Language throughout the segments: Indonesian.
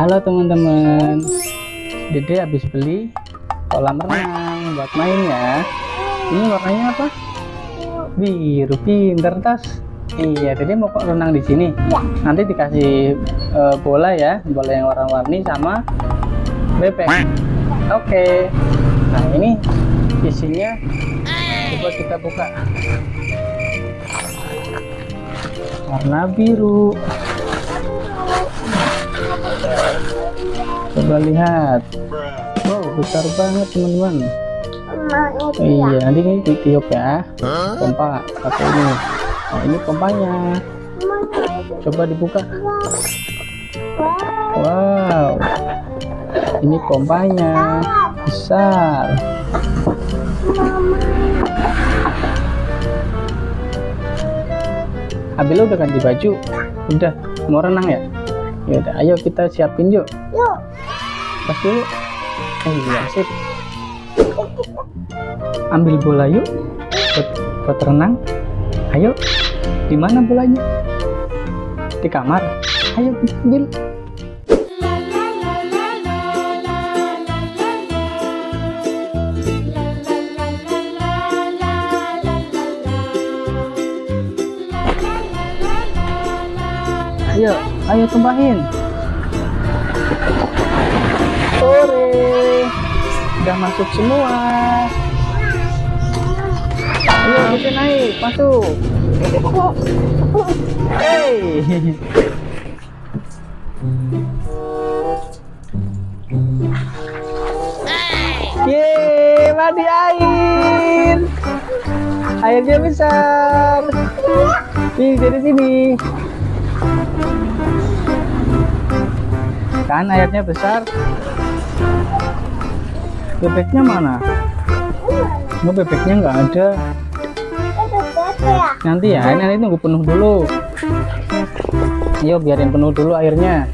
Halo teman-teman. Dede habis beli kolam renang buat main ya. Ini warnanya apa? Biru pinter tas. Iya Dede mau kok renang di sini. Nanti dikasih eh, bola ya Bola yang warna-warni sama bebek. Oke. Nah ini isinya Coba kita buka. Warna biru Coba lihat. Wow, besar banget teman-teman. Ya. Iya, nanti ini ditiup ya. Pompa pakai ini. Nah, ini pompanya. Coba dibuka. Wow. Ini pompanya. Besar. Mama. Abila udah ganti baju? Udah, mau renang ya? Ya udah, ayo kita siapin yuk. Yuk. Pas dulu. Eh, iya, sip. Ambil bola yuk. Buat, buat renang. Ayo. Di mana bolanya? Di kamar. Ayo ambil. Ayo, ayo tumpahin. Udah masuk semua. Ayo kita naik, masuk. Hey. Yeay, mandi air. Airnya besar. Nih, dari sini. Kan airnya besar. Bebeknya mana? Oh, bebeknya nggak ada. Ya. Nanti ya, nanti tunggu penuh dulu. Ayo biarin penuh dulu airnya.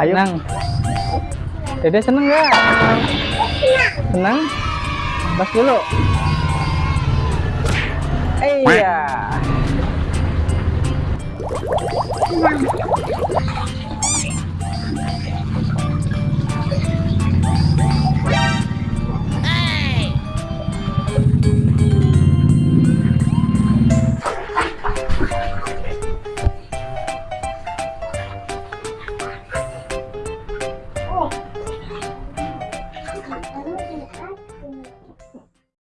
Ayo. Senang. Dede seneng nggak? Senang. Pas dulu. Iya.